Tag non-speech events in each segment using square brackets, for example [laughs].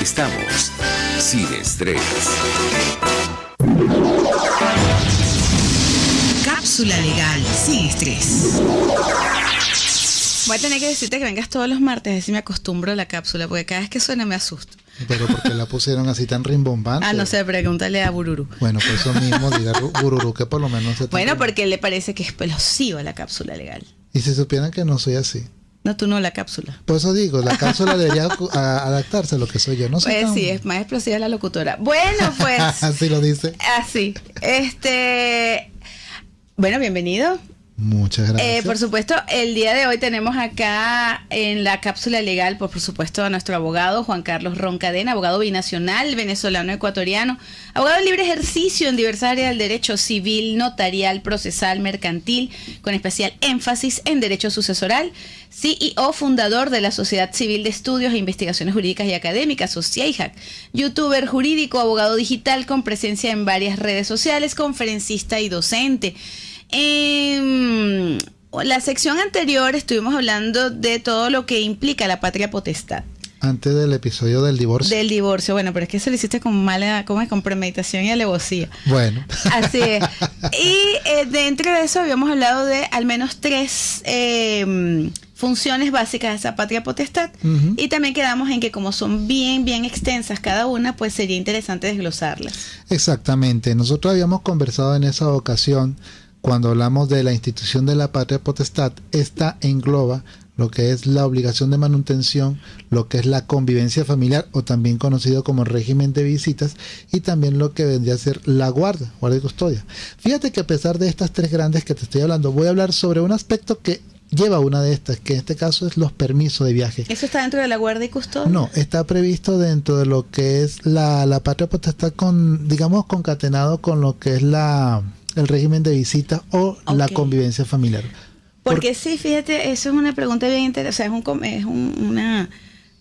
Estamos sin estrés. Cápsula legal sin estrés. Voy a tener que decirte que vengas todos los martes, así me acostumbro a la cápsula, porque cada vez que suena me asusto. Pero ¿por qué la pusieron así tan rimbombante? Ah, no sé, pregúntale a Bururu. Bueno, por eso mismo diga Ru- Bururu que por lo menos se Bueno, porque le parece que es explosiva la cápsula legal. Y si supieran que no soy así. No, tú no la cápsula. Por eso digo, la cápsula debería [laughs] adaptarse a lo que soy yo. No soy Pues tan- sí, es más explosiva la locutora. Bueno, [laughs] pues Así lo dice. así. Este, bueno, bienvenido. Muchas gracias. Eh, por supuesto, el día de hoy tenemos acá en la cápsula legal, por supuesto, a nuestro abogado Juan Carlos Roncadena, abogado binacional, venezolano, ecuatoriano, abogado de libre ejercicio en diversas áreas del derecho civil, notarial, procesal, mercantil, con especial énfasis en derecho sucesoral, CEO fundador de la Sociedad Civil de Estudios e Investigaciones Jurídicas y Académicas, SOCIEIJAC, youtuber jurídico, abogado digital con presencia en varias redes sociales, conferencista y docente. En la sección anterior estuvimos hablando de todo lo que implica la patria potestad Antes del episodio del divorcio. del divorcio. Bueno, pero es que se lo hiciste con mala, como es, con premeditación y alevosía. Bueno. [laughs] Así es. Y eh, dentro de eso habíamos hablado de al menos tres eh, funciones básicas de esa patria potestad. Y también quedamos en que como son bien, bien extensas cada una, pues sería interesante desglosarlas. Exactamente. Nosotros habíamos conversado en esa ocasión cuando hablamos de la institución de la patria potestad. Esta engloba lo que es la obligación de manutención, lo que es la convivencia familiar o también conocido como régimen de visitas y también lo que vendría a ser la guarda, guardia y custodia. Fíjate que a pesar de estas tres grandes que te estoy hablando, voy a hablar sobre un aspecto que lleva una de estas, que en este caso es los permisos de viaje. ¿Eso está dentro de la guardia y custodia? No, está previsto dentro de lo que es la, la patria potestad con, digamos, concatenado con lo que es la el régimen de visita o la convivencia familiar. Porque sí, fíjate, eso es una pregunta bien interesante, o sea, es, un, es un- una,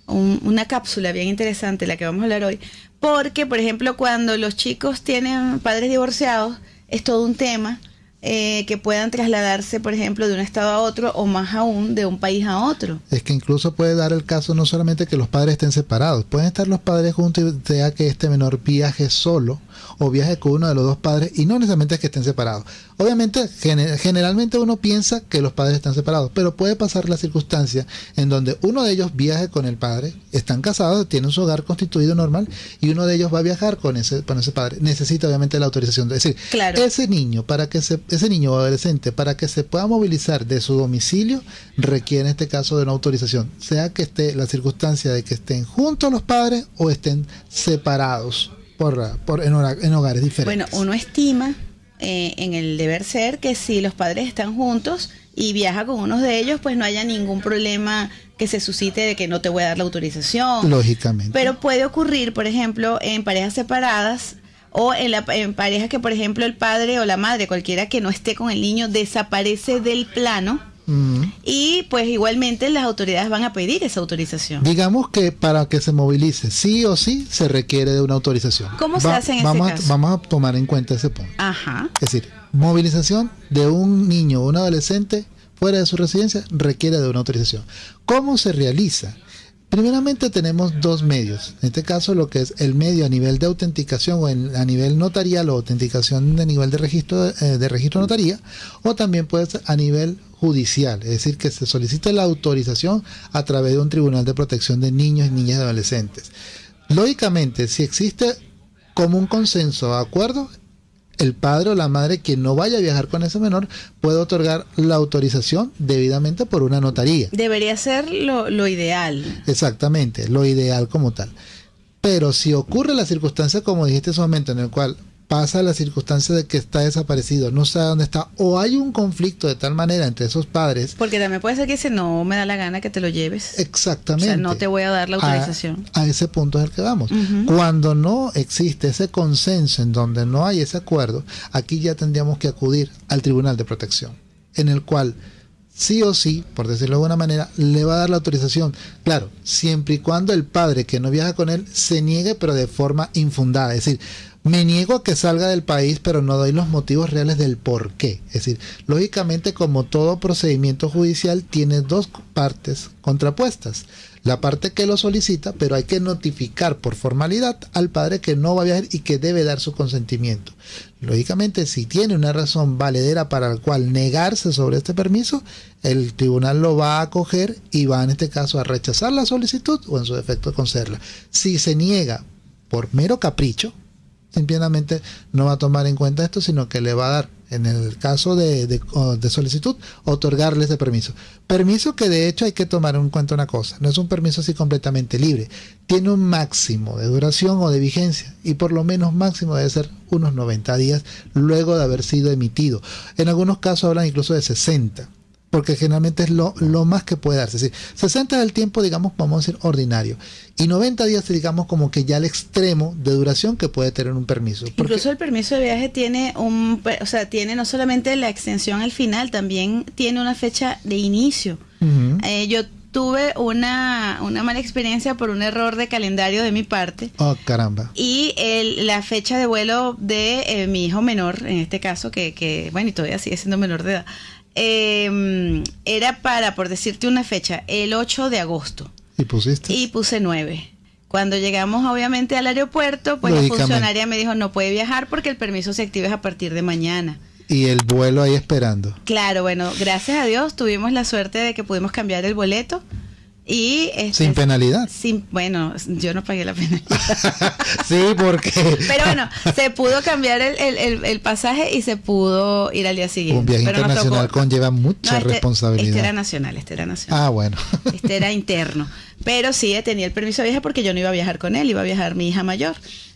un- una cápsula bien interesante la que vamos a hablar hoy. Porque, por ejemplo, cuando los chicos tienen padres divorciados, es todo un tema eh, que puedan trasladarse, por ejemplo, de un estado a otro o más aún de un país a otro. Es que incluso puede dar el caso no solamente que los padres estén separados, pueden estar los padres juntos y sea que este menor viaje solo o viaje con uno de los dos padres y no necesariamente es que estén separados. Obviamente, gene- generalmente uno piensa que los padres están separados, pero puede pasar la circunstancia en donde uno de ellos viaje con el padre, están casados, tienen su hogar constituido normal y uno de ellos va a viajar con ese, con ese padre. Necesita obviamente la autorización. Es decir, Claro. ese niño, para que se, ese niño o adolescente, para que se pueda movilizar de su domicilio, requiere en este caso de una autorización, sea que esté la circunstancia de que estén juntos los padres o estén separados por, por en, hora- en hogares diferentes. Bueno, uno estima eh, en el deber ser que si los padres están juntos y viaja con unos de ellos, pues no haya ningún problema que se suscite de que no te voy a dar la autorización. Lógicamente. Pero puede ocurrir, por ejemplo, en parejas separadas o en, la, en parejas que, por ejemplo, el padre o la madre, cualquiera que no esté con el niño, desaparece del plano Mm. y pues igualmente las autoridades van a pedir esa autorización. Digamos que para que se movilice, sí o sí, se requiere de una autorización. ¿Cómo se hace en ese vamos caso? A, vamos a tomar en cuenta ese punto. Ajá. Es decir, movilización de un niño o un adolescente fuera de su residencia requiere de una autorización. ¿Cómo se realiza? Primeramente tenemos dos medios. En este caso lo que es el medio a nivel de autenticación o en- a nivel notarial o autenticación de nivel de registro eh, de registro notaría o también puede ser a nivel judicial, es decir, que se solicite la autorización a través de un tribunal de protección de niños y niñas y adolescentes. Lógicamente, si existe como un consenso, acuerdo, el padre o la madre quien no vaya a viajar con ese menor puede otorgar la autorización debidamente por una notaría. Debería ser lo, lo ideal. Exactamente, lo ideal como tal. Pero si ocurre la circunstancia, como dijiste en su momento, en el cual pasa la circunstancia de que está desaparecido, no sabe dónde está, o hay un conflicto de tal manera entre esos padres, Porque también puede ser que dice, no me da la gana que te lo lleves. exactamente. O sea, no te voy a dar la autorización. A, ese punto es el que vamos. Cuando no existe ese consenso en donde no hay ese acuerdo, aquí ya tendríamos que acudir al Tribunal de Protección, en el cual sí o sí, por decirlo de alguna manera, le va a dar la autorización. Claro, siempre y cuando el padre que no viaja con él se niegue, pero de forma infundada. Es decir, me niego a que salga del país, pero no doy los motivos reales del por qué. Es decir, lógicamente, como todo procedimiento judicial, tiene dos partes contrapuestas. la parte que lo solicita, pero hay que notificar por formalidad al padre que no va a viajar y que debe dar su consentimiento. Lógicamente, si tiene una razón valedera para la cual negarse sobre este permiso, el tribunal lo va a acoger y va en este caso a rechazar la solicitud o en su defecto concederla. Si se niega por mero capricho, simplemente no va a tomar en cuenta esto, sino que le va a dar, en el caso de, de, solicitud, otorgarle ese permiso. Permiso que de hecho hay que tomar en cuenta una cosa, no es un permiso así completamente libre, tiene un máximo de duración o de vigencia y por lo menos máximo debe ser unos 90 días luego de haber sido emitido. En algunos casos hablan incluso de 60 porque generalmente es lo, lo más que puede darse. Es decir, 60 es el tiempo, digamos, vamos a decir, ordinario. Y 90 días, digamos, como que ya el extremo de duración que puede tener un permiso. Porque Incluso el permiso de viaje tiene un, o sea, tiene no solamente la extensión al final, también tiene una fecha de inicio. Uh -huh. eh, yo tuve una, una mala experiencia por un error de calendario de mi parte. Oh, caramba. Y el, la fecha de vuelo de eh, mi hijo menor, en este caso, que, que, bueno, y todavía sigue siendo menor de edad, eh, era para, por decirte una fecha, el 8 de agosto. ¿Y pusiste? Y puse 9. Cuando llegamos obviamente al aeropuerto, pues la funcionaria me dijo no puede viajar porque el permiso se activa a partir de mañana. Y el vuelo ahí esperando. Claro, bueno, gracias a Dios tuvimos la suerte de que pudimos cambiar el boleto. Y este, sin penalidad. Sin, bueno, yo no pagué la penalidad. [laughs] sí, porque. [laughs] Pero bueno, se pudo cambiar el, el, el, el, pasaje y se pudo ir al día siguiente. Un viaje Pero internacional tocó, conlleva mucha no, este, responsabilidad. Este era nacional, este era nacional. Ah, bueno. [laughs] este era interno. Pero sí tenía el permiso de viaje porque yo no iba a viajar con él, iba a viajar mi hija mayor.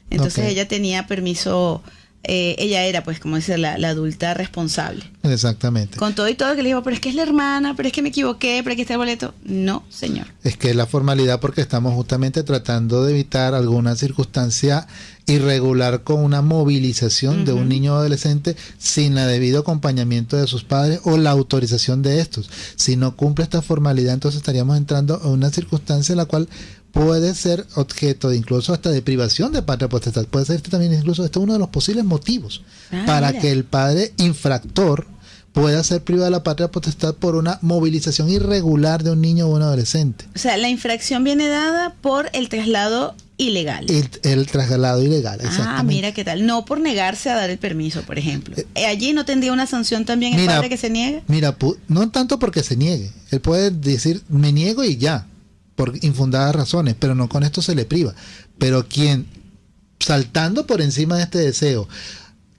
Entonces okay. ella tenía permiso eh, ella era, pues, como dice, la, la, adulta responsable. Exactamente. Con todo y todo que le digo, pero es que es la hermana, pero es que me equivoqué, pero aquí está el boleto. No, señor. Es que es la formalidad porque estamos justamente tratando de evitar alguna circunstancia irregular con una movilización uh -huh. de un niño o adolescente sin el debido acompañamiento de sus padres o la autorización de estos. Si no cumple esta formalidad, entonces estaríamos entrando a una circunstancia en la cual puede ser objeto de incluso hasta de privación de patria potestad. Puede ser este también incluso este uno de los posibles motivos ah, para mira. que el padre infractor pueda ser privado de la patria potestad por una movilización irregular de un niño o un adolescente. O sea, la infracción viene dada por el traslado ilegal. El, el traslado ilegal, exactamente. Ah, mira qué tal. No por negarse a dar el permiso, por ejemplo. Eh, Allí no tendría una sanción también el mira, padre que se niegue. Mira, no tanto porque se niegue. Él puede decir, me niego y ya por infundadas razones, pero no con esto se le priva. Pero quien, saltando por encima de este deseo,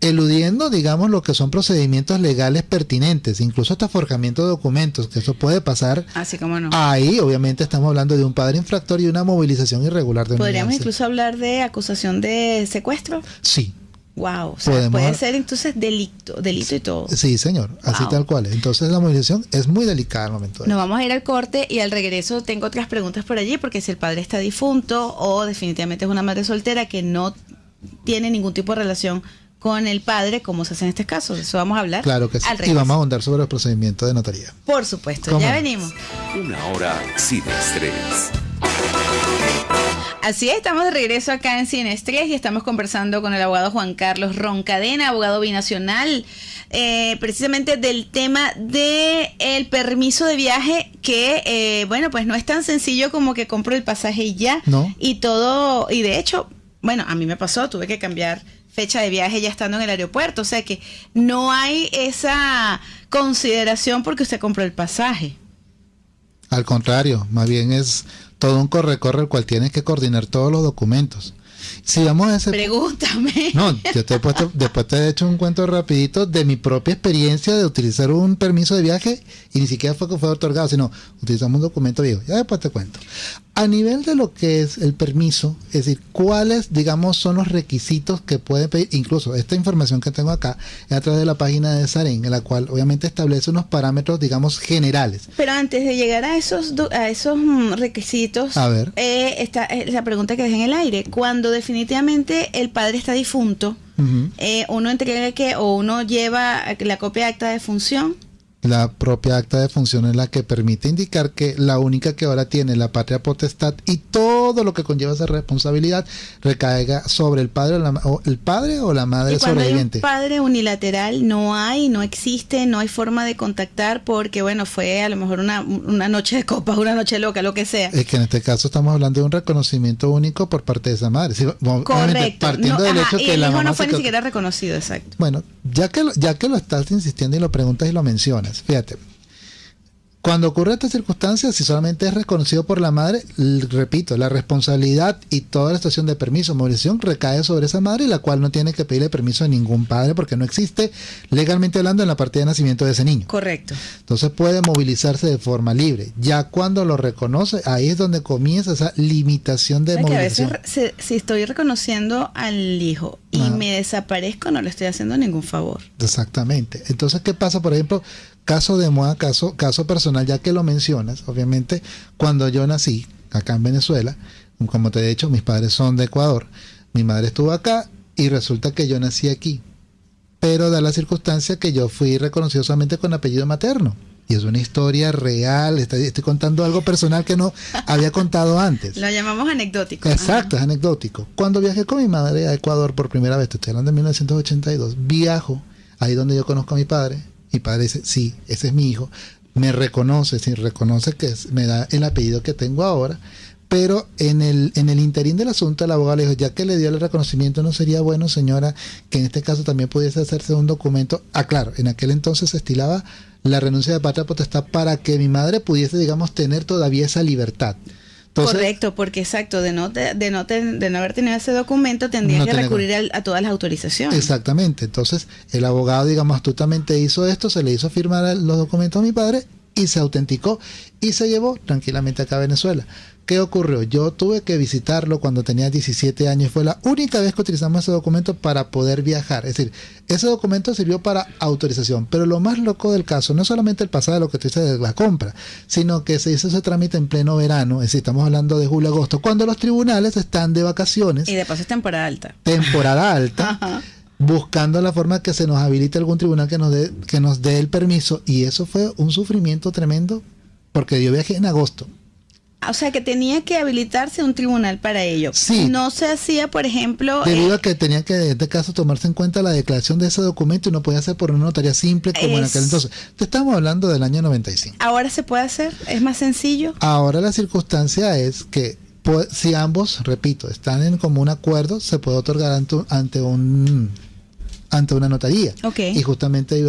eludiendo, digamos, lo que son procedimientos legales pertinentes, incluso hasta forjamiento de documentos, que eso puede pasar. Así como no. Ahí, obviamente, estamos hablando de un padre infractor y una movilización irregular de ¿Podríamos incluso hablar de acusación de secuestro? Sí. Wow, o sea, puede ser entonces delito, delito y todo. Sí, señor, así wow. tal cual. Entonces la movilización es muy delicada al momento. De Nos vamos a ir al corte y al regreso tengo otras preguntas por allí, porque si el padre está difunto o definitivamente es una madre soltera que no tiene ningún tipo de relación con el padre, como se hace en este caso. De eso vamos a hablar. Claro que sí. Y vamos a ahondar sobre el procedimiento de notaría. Por supuesto, ya venimos. Una hora sin estrés. Así es, estamos de regreso acá en Sin Estrés y estamos conversando con el abogado Juan Carlos Roncadena, abogado binacional, eh, precisamente del tema de el permiso de viaje que, eh, bueno, pues no es tan sencillo como que compro el pasaje y ya. No. Y todo, y de hecho, bueno, a mí me pasó, tuve que cambiar fecha de viaje ya estando en el aeropuerto, o sea que no hay esa consideración porque usted compró el pasaje. Al contrario, más bien es todo un corre-corre el cual tienes que coordinar todos los documentos. Si vamos a ese Pregúntame. [laughs] No, yo te he puesto, después te he hecho un cuento rapidito de mi propia experiencia de utilizar un permiso de viaje y ni siquiera fue que fue otorgado, sino utilizamos un documento viejo. Ya después te cuento. A nivel de lo que es el permiso, es decir, cuáles, digamos, son los requisitos que puede pedir, incluso esta información que tengo acá es a través de la página de Saren, en la cual obviamente establece unos parámetros, digamos, generales. Pero antes de llegar a esos a esos mm, requisitos, a ver. Eh, esta es la pregunta que dejé en el aire. Cuando definitivamente el padre está difunto, uh -huh. eh, uno entrega que o uno lleva la copia de acta de función La propia acta de función es la que permite indicar que la única que ahora tiene la patria potestad y todo lo que conlleva esa responsabilidad recaiga sobre el padre o, la, o el padre o la madre y cuando sobreviviente. Hay un padre unilateral no hay, no existe, no hay forma de contactar porque bueno, fue a lo mejor una, una noche de copas, una noche loca, lo que sea. Es que en este caso estamos hablando de un reconocimiento único por parte de esa madre. Correcto. Partiendo no, del ajá, hecho y que el la hijo mamá no fue se ni siquiera reconocido, exacto. Bueno, ya que, lo- ya que lo estás insistiendo y lo preguntas y lo mencionas, fíjate. Cuando ocurre esta circunstancia, si solamente es reconocido por la madre, repito, la responsabilidad y toda la estación de permiso, movilización, recae sobre esa madre, la cual no tiene que pedirle permiso a ningún padre porque no existe legalmente hablando en la partida de nacimiento de ese niño. Correcto. Entonces puede movilizarse de forma libre. Ya cuando lo reconoce, ahí es donde comienza esa limitación de O sea, que a veces movilización. si estoy reconociendo al hijo y me desaparezco, no le estoy haciendo ningún favor. Exactamente. Entonces, ¿qué pasa? Por ejemplo, caso de moda, caso, caso personal, ya que lo mencionas, obviamente, cuando yo nací acá en Venezuela, como te he dicho, mis padres son de Ecuador, mi madre estuvo acá y resulta que yo nací aquí. Pero da la circunstancia que yo fui reconocido solamente con apellido materno. Y es una historia real, estoy, estoy contando algo personal que no había contado antes. Lo llamamos anecdótico. Exacto, es anecdótico. Cuando viajé con mi madre a Ecuador por primera vez, te estoy hablando de 1982, viajo ahí donde yo conozco a mi padre. Mi padre dice, sí, ese es mi hijo. Me reconoce, sí, reconoce que me da el apellido que tengo ahora. Pero en el, en el interín del asunto, el abogado le dijo, ya que le dio el reconocimiento, ¿no sería bueno, señora, que en este caso también pudiese hacerse un documento? Ah, claro, en aquel entonces se estilaba la renuncia de patria potestad para que mi madre pudiese, digamos, tener todavía esa libertad. Entonces, Correcto, porque exacto, de no, te- de, no te- de no haber tenido ese documento, tendrías No que recurrir al- a, todas las autorizaciones. Exactamente. Entonces, el abogado, digamos, astutamente hizo esto, se le hizo firmar los documentos a mi padre y se autenticó y se llevó tranquilamente acá a Venezuela. ¿Qué ocurrió? Yo tuve que visitarlo cuando tenía 17 años. Fue la única vez que utilizamos ese documento para poder viajar. Es decir, ese documento sirvió para autorización. Pero lo más loco del caso no solamente el pasado, lo que tú dices de la compra, sino que se hizo ese trámite en pleno verano. Es decir, estamos hablando de julio-agosto, cuando los tribunales están de vacaciones Y de paso es temporada alta. temporada alta, [laughs] Ajá. buscando la forma que se nos habilite algún tribunal que nos dé que nos dé el permiso y eso fue un sufrimiento tremendo porque yo viajé en agosto. O sea que tenía que habilitarse un tribunal para ello. Sí. No se hacía, por ejemplo, Debido eh, a que tenía que en este caso tomarse en cuenta la declaración de ese documento y no podía ser por una notaría simple como en aquel entonces. Te estamos hablando del año 95. ahora se puede hacer, es más sencillo. Ahora la circunstancia es que pu- si ambos, repito, están en común acuerdo, se puede otorgar ante, un- ante un ante una notaría. Ok. Y justamente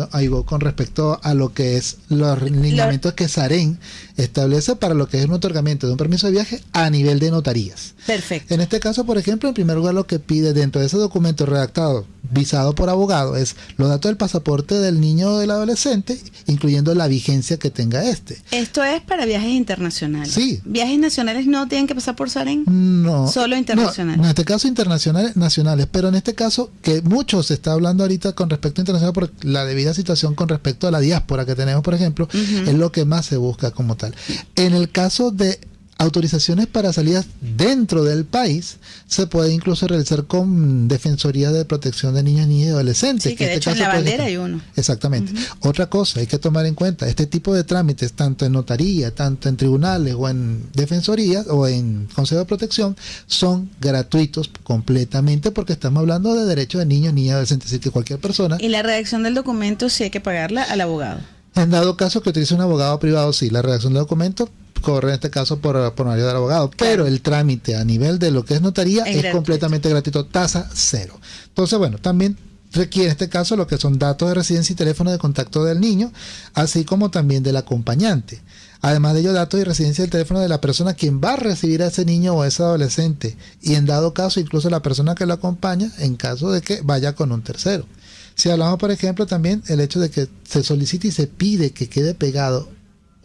con respecto a lo que es los lineamientos que Sarén establece para lo que es un otorgamiento de un permiso de viaje a nivel de notarías. Perfecto. En este caso, por ejemplo, en primer lugar lo que pide dentro de ese documento redactado, visado por abogado, es los datos del pasaporte del niño o del adolescente, incluyendo la vigencia que tenga este. Esto es para viajes internacionales. Sí. Viajes nacionales no tienen que pasar por Saren. No. Solo internacional. No, en este caso internacionales, nacionales, pero en este caso que mucho se está hablando ahorita con respecto a internacional por la debida situación con respecto a la diáspora que tenemos, por ejemplo, es lo que más se busca como tal. En el caso de autorizaciones para salidas dentro del país, se puede incluso realizar con Defensoría de Protección de Niños, Niñas y Adolescentes. Sí, que de en hecho en la bandera hay uno. Exactamente. Otra cosa, hay que tomar en cuenta, este tipo de trámites, tanto en notaría, tanto en tribunales o en defensorías o en consejo de protección, son gratuitos completamente porque estamos hablando de derechos de niños, niñas, adolescentes, es decir, que cualquier persona, Y la redacción del documento sí hay que pagarla al abogado. en dado caso que utilice un abogado privado, sí, la redacción del documento corre en este caso por, por medio del abogado, pero el trámite a nivel de lo que es notaría Es es, gratuito. completamente gratuito, tasa cero. Entonces, bueno, también requiere en este caso lo que son datos de residencia y teléfono de contacto del niño, así como también del acompañante. Además de ello, datos y residencia del teléfono de la persona quien va a recibir a ese niño o a ese adolescente. Y en dado caso, incluso la persona que lo acompaña en caso de que vaya con un tercero. Si hablamos, por ejemplo, también el hecho de que se solicita y se pide que quede pegado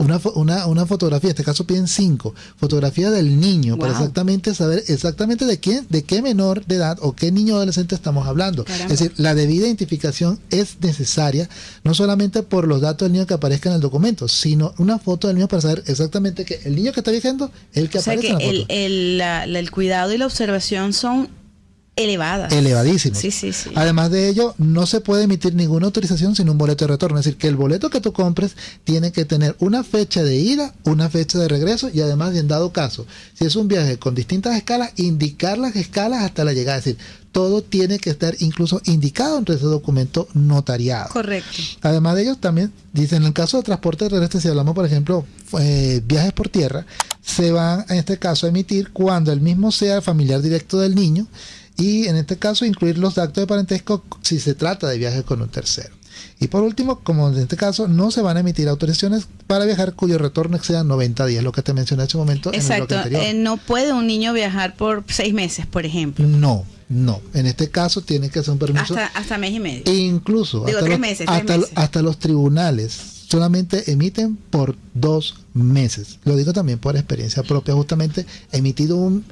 una, una, una fotografía, en este caso piden cinco, fotografía del niño, para exactamente saber exactamente de quién, de qué menor de edad o qué niño adolescente estamos hablando. Caramba. Es decir, la debida identificación es necesaria, no solamente por los datos del niño que aparezca en el documento, sino una foto del niño para saber exactamente que el niño que está viajando es el que o sea aparece que en la el, foto. el, la- la- el cuidado y la observación son elevadas. Elevadísimos. Sí, sí, sí. Además de ello, no se puede emitir ninguna autorización sin un boleto de retorno. Es decir, que el boleto que tú compres tiene que tener una fecha de ida, una fecha de regreso y además, en dado caso, si es un viaje con distintas escalas, indicar las escalas hasta la llegada. Es decir, todo tiene que estar incluso indicado entre ese documento notariado. Correcto. Además de ello, también dicen, en el caso de transporte terrestre, si hablamos, por ejemplo, eh, viajes por tierra, se van en este caso a emitir cuando el mismo sea el familiar directo del niño y en este caso incluir los actos de parentesco si se trata de viajes con un tercero. Y por último, como en este caso, no se van a emitir autorizaciones para viajar cuyo retorno exceda 90 días, lo que te mencioné hace un momento. Exacto. En el bloque anterior. Eh, no puede un niño viajar por seis meses, por ejemplo. No, no. En este caso tiene que ser un permiso. Hasta, hasta mes y medio. E incluso Digo, hasta, tres los, meses, tres hasta, meses. hasta los tribunales solamente emiten por dos meses. Lo digo también por experiencia propia. Justamente emitido un,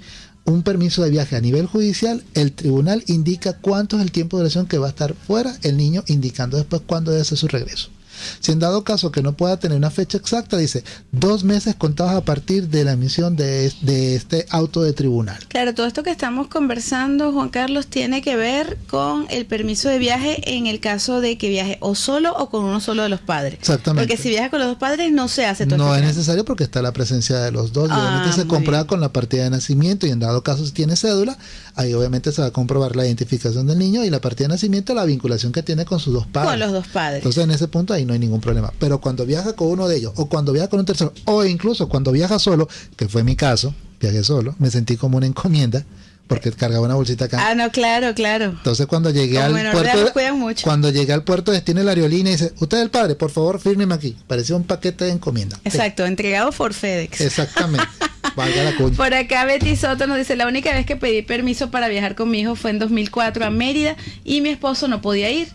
un permiso de viaje a nivel judicial, el tribunal indica cuánto es el tiempo de duración que va a estar fuera, el niño indicando después cuándo debe ser su regreso. Si en dado caso que no pueda tener una fecha exacta, dice dos meses contados a partir de la emisión de, de este auto de tribunal. Claro, todo esto que estamos conversando, Juan Carlos, tiene que ver con el permiso de viaje en el caso de que viaje o solo o con uno solo de los padres. Exactamente. Porque si viaja con los dos padres no se hace todo No es necesario porque está la presencia de los dos. Ah, obviamente se comprueba con la partida de nacimiento y en dado caso si tiene cédula, ahí obviamente se va a comprobar la identificación del niño y la partida de nacimiento, la vinculación que tiene con sus dos padres. Con los dos padres. Entonces en ese punto ahí no hay ningún problema. Pero cuando viaja con uno de ellos o cuando viaja con un tercero o incluso cuando viaja solo, que fue mi caso, viajé solo, me sentí como una encomienda porque cargaba una bolsita acá. Ah, no, claro, claro. Entonces cuando llegué Como al de puerto, cuidan mucho. cuando llegué al puerto destino la aerolínea y dice, usted es el padre, por favor, fírmeme aquí. Parecía un paquete de encomienda. Exacto, entregado por FedEx. Exactamente. [laughs] Valga la cuña. Por acá Betty Soto nos dice, la única vez que pedí permiso para viajar con mi hijo fue en 2004 a Mérida y mi esposo no podía ir.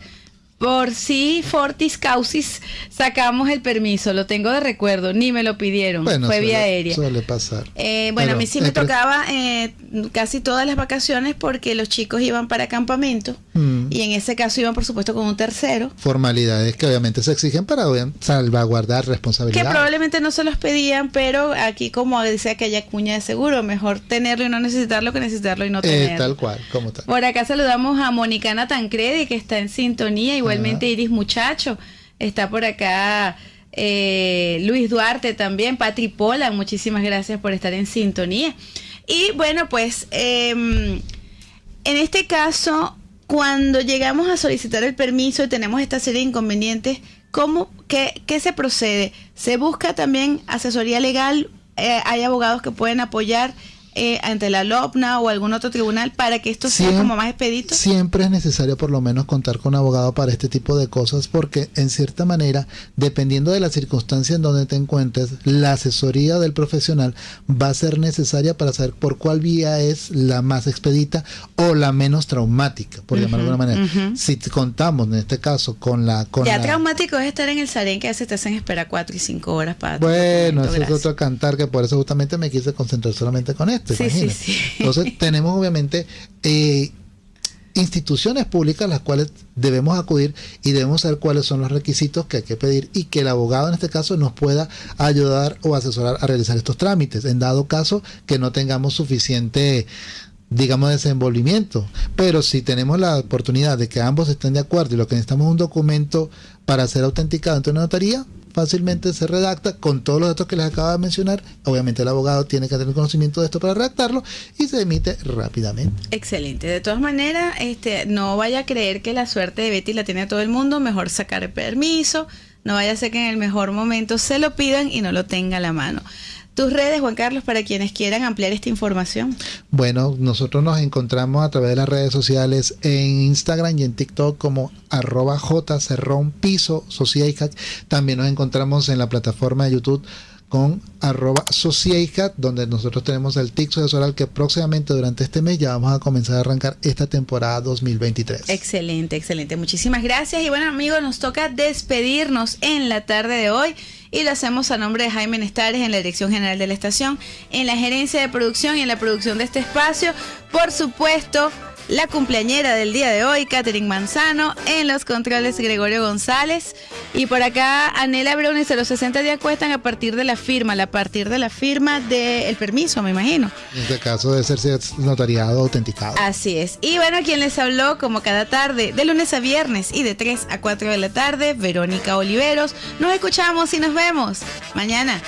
Por si fortis causis sacamos el permiso, lo tengo de recuerdo, ni me lo pidieron, Bueno, fue suele- vía aérea. Suele pasar. Eh, bueno, a mí sí me tocaba eh, casi todas las vacaciones porque los chicos iban para campamento Mm. y en ese caso iban por supuesto con un tercero Formalidades que obviamente se exigen para salvaguardar que responsabilidades. probablemente no se los pedían, pero aquí como dice aquella cuña de seguro, mejor tenerlo y no necesitarlo que necesitarlo y no Eh, tenerlo. tal cual, como tal. Por acá saludamos a Monicana Tancredi, que está en sintonía, igualmente Iris Muchacho, está por acá eh, Luis Duarte también, Patri Pola, muchísimas gracias por estar en sintonía. Y bueno, pues em, en este caso, cuando llegamos a solicitar el permiso y tenemos esta serie de inconvenientes, ¿cómo, qué, qué se procede? ¿Se busca también asesoría legal? Eh, ¿Hay abogados que pueden apoyar eh, ante la LOPNA o algún otro tribunal para que esto sea como más expedito? Siempre es necesario por lo menos contar con un abogado para este tipo de cosas porque en cierta manera, dependiendo de la circunstancia en donde te encuentres, la asesoría del profesional va a ser necesaria para saber por cuál vía es la más expedita o la menos traumática, por llamarlo de alguna manera. ujú. Si te contamos en este caso con la... Con Ya la- traumático es estar en el Sarén que a veces te hacen esperar cuatro y cinco horas para... Bueno, ese es otro cantar que por eso justamente me quise concentrar solamente con esto. Sí, sí, imagínate. sí. Entonces tenemos obviamente eh, instituciones públicas a las cuales debemos acudir y debemos saber cuáles son los requisitos que hay que pedir y que el abogado en este caso nos pueda ayudar o asesorar a realizar estos trámites. En dado caso que no tengamos suficiente digamos desenvolvimiento pero si tenemos la oportunidad de que ambos estén de acuerdo y lo que necesitamos es un documento para ser autenticado ante una notaría fácilmente se redacta con todos los datos que les acabo de mencionar obviamente el abogado tiene que tener conocimiento de esto para redactarlo y se emite rápidamente Excelente. De todas maneras, este, no vaya a creer que la suerte de Betty la tiene todo el mundo. Mejor sacar permiso. No vaya a ser que en el mejor momento se lo pidan y no lo tenga a la mano. Tus redes, Juan Carlos, para quienes quieran ampliar esta información. Bueno, nosotros nos encontramos a través de las redes sociales en Instagram y en TikTok como arroba jcerrón piso. También nos encontramos en la plataforma de YouTube con arroba sociedad, donde nosotros tenemos el TIC sucesoral que próximamente durante este mes ya vamos a comenzar a arrancar esta temporada 2023. Excelente, excelente. Muchísimas gracias. Y bueno, amigos, nos toca despedirnos en la tarde de hoy. Y lo hacemos a nombre de Jaime Nestares en la Dirección General de la Estación, en la gerencia de producción y en la producción de este espacio. Por supuesto, la cumpleañera del día de hoy, Catherine Manzano, en los controles Gregorio González. Y por acá, Anela Brown dice, los 60 días cuestan a partir de la firma, a partir de la firma del permiso, me imagino. En este caso debe ser notariado autenticado. Así es. Y bueno, quien les habló como cada tarde, de lunes a viernes y de 3 a 4 de la tarde, Verónica Oliveros. Nos escuchamos y nos vemos mañana.